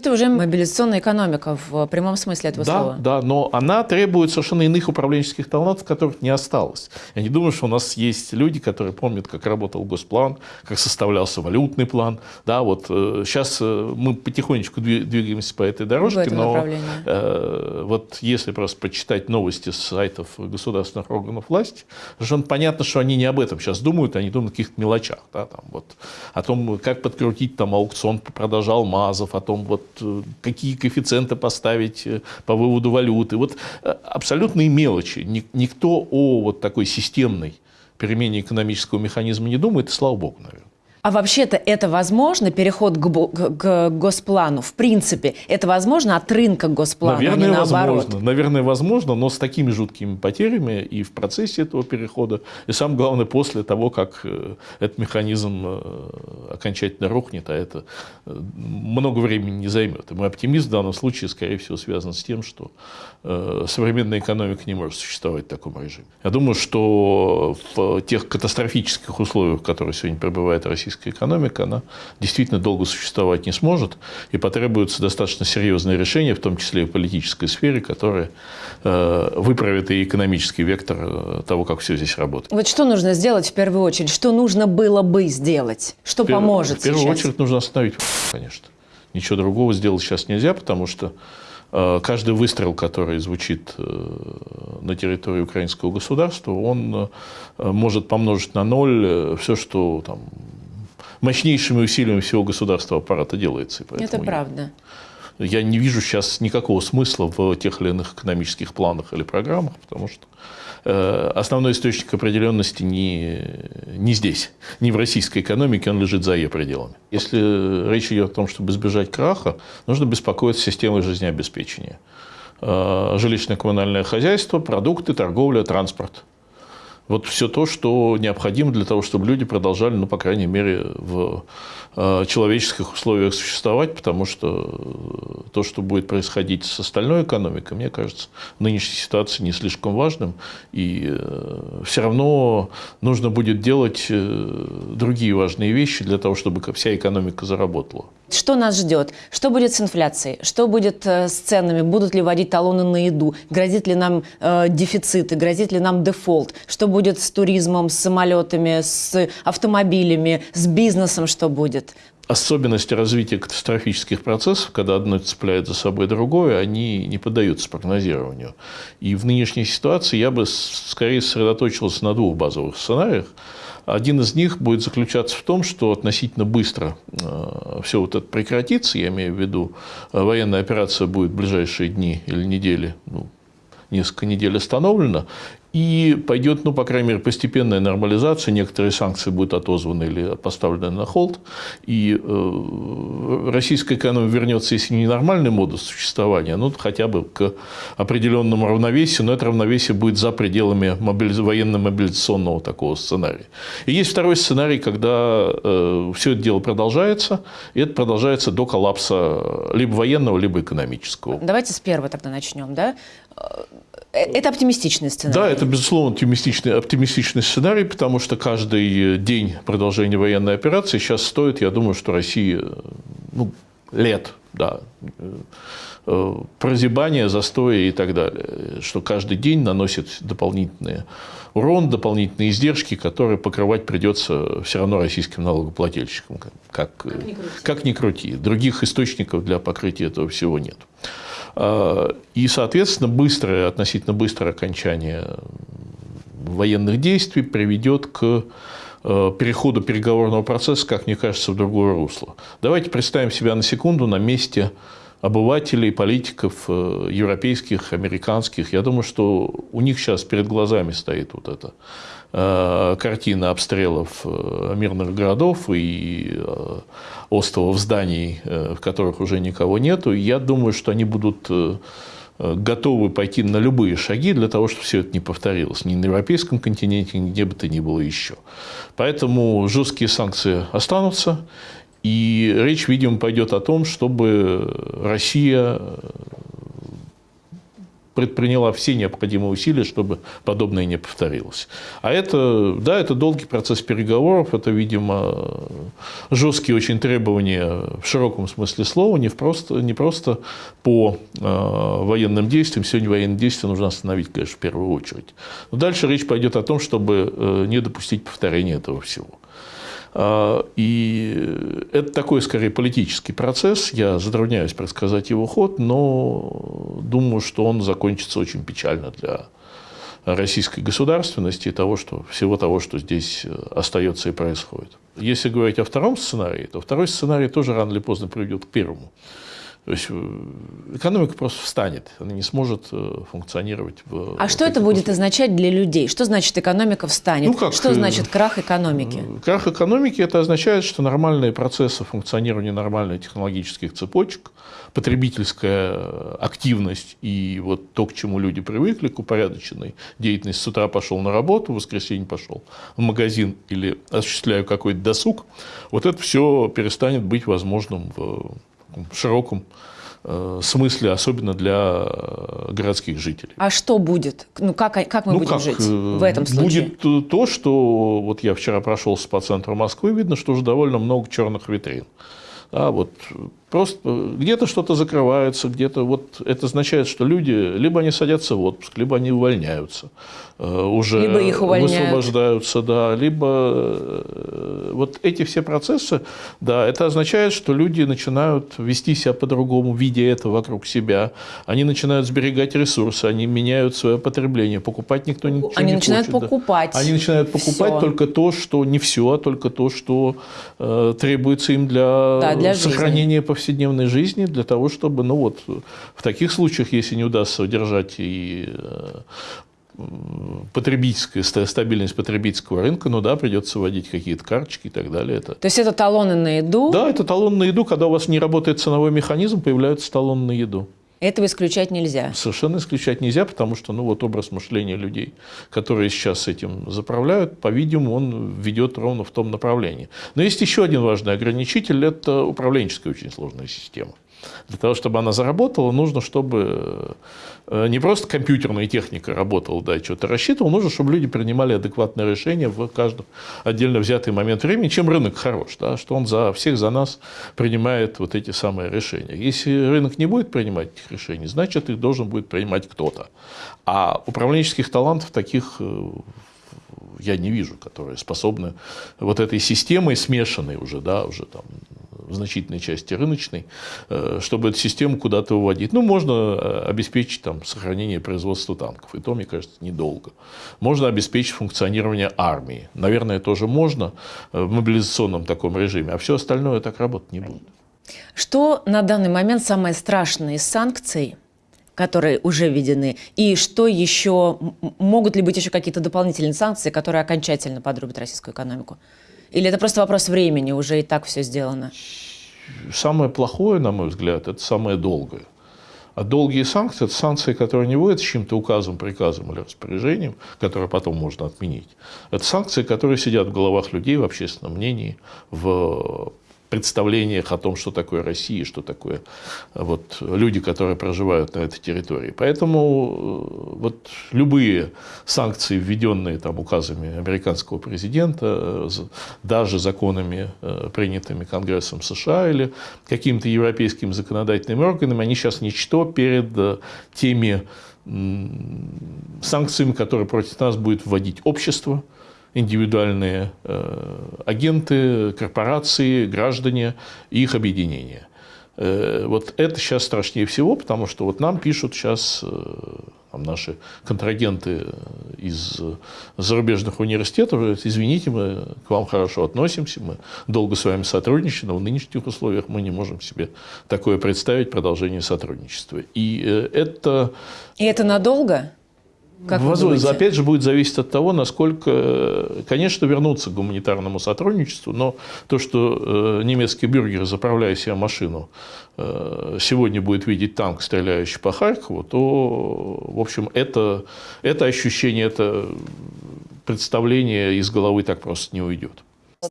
Это уже мобилизационная экономика в прямом смысле этого да, слова. Да, но она требует совершенно иных управленческих талантов, которых не осталось. Я не думаю, что у нас есть люди, которые помнят, как работал госплан, как составлялся валютный план. Да, вот э, сейчас э, мы потихонечку двигаемся по этой дорожке, но э, вот если просто почитать новости с сайтов государственных органов власти, совершенно понятно, что они не об этом сейчас думают, они думают о каких-то мелочах. Да, там, вот, о том, как подкрутить там, аукцион по продаже алмазов, о том, вот, Э, какие коэффициенты поставить э, по выводу валюты. Вот э, абсолютные мелочи. Никто о вот такой системной перемене экономического механизма не думает, и слава богу, наверное. А вообще-то это возможно, переход к, к, госплану? В принципе, это возможно от рынка к госплану, Наверное, а не наоборот? Возможно. Наверное, возможно, но с такими жуткими потерями и в процессе этого перехода, и самое главное, после того, как э, этот механизм э, окончательно рухнет, а это э, много времени не займет. И мой оптимизм в данном случае, скорее всего, связан с тем, что современная экономика не может существовать в таком режиме. Я думаю, что в тех катастрофических условиях, в которых сегодня пребывает Россия, российская экономика, она действительно долго существовать не сможет, и потребуются достаточно серьезные решения, в том числе и в политической сфере, которые э, выправят и экономический вектор э, того, как все здесь работает. Вот что нужно сделать в первую очередь? Что нужно было бы сделать? Что в пер... поможет В первую сейчас? очередь нужно остановить, конечно. Ничего другого сделать сейчас нельзя, потому что э, каждый выстрел, который звучит на территории украинского государства, он может помножить на ноль все, что там мощнейшими усилиями всего государственного аппарата делается. Это правда. Я не вижу сейчас никакого смысла в тех или иных экономических планах или программах, потому что э, основной источник определенности не, не здесь, не в российской экономике, он лежит за ее пределами. Если речь идет о том, чтобы избежать краха, нужно беспокоиться системой жизнеобеспечения. Э, жилищно-коммунальное хозяйство, продукты, торговля, транспорт – вот все то, что необходимо для того, чтобы люди продолжали, ну, по крайней мере, в э, человеческих условиях существовать, потому что то, что будет происходить с остальной экономикой, мне кажется, в нынешней ситуации не слишком важным. И э, все равно нужно будет делать э, другие важные вещи для того, чтобы вся экономика заработала. Что нас ждет? Что будет с инфляцией? Что будет э, с ценами? Будут ли вводить талоны на еду? Грозит ли нам э, дефициты? Грозит ли нам дефолт? Что будет с туризмом, с самолетами, с автомобилями, с бизнесом? Что будет? особенности развития катастрофических процессов, когда одно цепляет за собой другое, они не поддаются прогнозированию. И в нынешней ситуации я бы скорее сосредоточился на двух базовых сценариях. Один из них будет заключаться в том, что относительно быстро э, все вот это прекратится, я имею в виду, э, военная операция будет в ближайшие дни или недели, ну, несколько недель остановлена, и пойдет, ну, по крайней мере, постепенная нормализация, некоторые санкции будут отозваны или поставлены на холд, и э, российская экономика вернется, если не нормальный модус существования, ну, хотя бы к определенному равновесию, но это равновесие будет за пределами мобилиз... военно-мобилизационного такого сценария. И есть второй сценарий, когда э, все это дело продолжается, и это продолжается до коллапса либо военного, либо экономического. Давайте с первого тогда начнем, да? Э, это оптимистичный сценарий. Да, это, безусловно, оптимистичный, оптимистичный сценарий, потому что каждый день продолжения военной операции сейчас стоит, я думаю, что России ну, лет, да, э, прозябания, застоя и так далее. Что каждый день наносит дополнительные урон, дополнительные издержки, которые покрывать придется все равно российским налогоплательщикам, как, как, как, ни, крути. как ни крути. Других источников для покрытия этого всего нет. А, и, соответственно, быстрое, относительно быстрое окончание военных действий приведет к э, переходу переговорного процесса, как мне кажется, в другое русло. Давайте представим себя на секунду на месте обывателей, политиков э, европейских, американских. Я думаю, что у них сейчас перед глазами стоит вот эта э, картина обстрелов мирных городов и островов зданий, э, в которых уже никого нету. Я думаю, что они будут э, готовы пойти на любые шаги для того, чтобы все это не повторилось ни на европейском континенте, нигде бы то ни было еще. Поэтому жесткие санкции останутся, и речь, видимо, пойдет о том, чтобы Россия предприняла все необходимые усилия, чтобы подобное не повторилось. А это, да, это долгий процесс переговоров, это, видимо, жесткие очень требования в широком смысле слова, не просто, не просто по э, военным действиям. Сегодня военные действия нужно остановить, конечно, в первую очередь. Но дальше речь пойдет о том, чтобы э, не допустить повторения этого всего. А, и это такой, скорее, политический процесс. Я затрудняюсь предсказать его ход, но думаю, что он закончится очень печально для российской государственности и того, что, всего того, что здесь э, остается и происходит. Если говорить о втором сценарии, то второй сценарий тоже рано или поздно приведет к первому. То есть э, экономика просто встанет, она не сможет э, функционировать. В, а что это будет означать для людей? Что значит экономика встанет? Ну, как, что значит крах экономики? Крах экономики – это означает, что нормальные процессы функционирования нормальных технологических цепочек, потребительская активность и вот то, к чему люди привыкли, к упорядоченной деятельности. С утра пошел на работу, в воскресенье пошел в магазин или осуществляю какой-то досуг, вот это все перестанет быть возможным в широком э, смысле, особенно для э, городских жителей. А что будет? Ну, как, как мы ну, будем как, жить в этом случае? Будет то, что вот я вчера прошелся по центру Москвы, видно, что уже довольно много черных витрин. Да, вот Просто где-то что-то закрывается, где-то вот это означает, что люди либо они садятся в отпуск, либо они увольняются, э, уже либо их увольняют. высвобождаются, да, либо э, вот эти все процессы, да, это означает, что люди начинают вести себя по-другому, видя это вокруг себя, они начинают сберегать ресурсы, они меняют свое потребление, покупать никто ничего они не начинают хочет. покупать. Да. Они начинают покупать всё. только то, что не все, а только то, что э, требуется им для, да, для сохранения жизни повседневной жизни для того, чтобы, ну вот, в таких случаях, если не удастся удержать и э, потребительская, стабильность потребительского рынка, ну да, придется вводить какие-то карточки и так далее. Это... То есть это талоны на еду? Да, это талон на еду. Когда у вас не работает ценовой механизм, появляются талоны на еду. Этого исключать нельзя. Совершенно исключать нельзя, потому что ну, вот образ мышления людей, которые сейчас этим заправляют, по-видимому, он ведет ровно в том направлении. Но есть еще один важный ограничитель – это управленческая очень сложная система. Для того, чтобы она заработала, нужно, чтобы э, не просто компьютерная техника работала, да, что-то рассчитывала, нужно, чтобы люди принимали адекватные решения в каждом отдельно взятый момент времени, чем рынок хорош, да, что он за всех за нас принимает вот эти самые решения. Если рынок не будет принимать этих решений, значит, их должен будет принимать кто-то. А управленческих талантов таких э, я не вижу, которые способны вот этой системой смешанной уже, да, уже там в значительной части рыночной, э, чтобы эту систему куда-то выводить. Ну, можно э, обеспечить там, сохранение производства танков, и то, мне кажется, недолго. Можно обеспечить функционирование армии. Наверное, тоже можно э, в мобилизационном таком режиме, а все остальное так работать не будет. Что на данный момент самое страшное из санкций, которые уже введены, и что еще, могут ли быть еще какие-то дополнительные санкции, которые окончательно подрубят российскую экономику? Или это просто вопрос времени, уже и так все сделано? Самое плохое, на мой взгляд, это самое долгое. А долгие санкции – это санкции, которые не вводятся чьим-то указом, приказом или распоряжением, которые потом можно отменить. Это санкции, которые сидят в головах людей, в общественном мнении, в представлениях о том, что такое Россия, что такое э, вот, люди, которые проживают на этой территории. Поэтому э, вот, любые санкции, введенные там, указами американского президента, э, даже законами, принятыми Конгрессом США или какими-то европейскими законодательными органами, они сейчас ничто перед теми санкциями, которые против нас будет вводить общество, индивидуальные э, агенты, корпорации, граждане и их объединения. Э, вот это сейчас страшнее всего, потому что вот нам пишут сейчас э, там, наши контрагенты из зарубежных университетов, извините, мы к вам хорошо относимся, мы долго с вами сотрудничаем, но в нынешних условиях мы не можем себе такое представить, продолжение сотрудничества. И это... И это надолго? Как Возможно, опять же, будет зависеть от того, насколько, конечно, вернуться к гуманитарному сотрудничеству, но то, что э, немецкий бюргер, заправляя себе машину, э, сегодня будет видеть танк, стреляющий по Харькову, то, в общем, это, это ощущение, это представление из головы так просто не уйдет.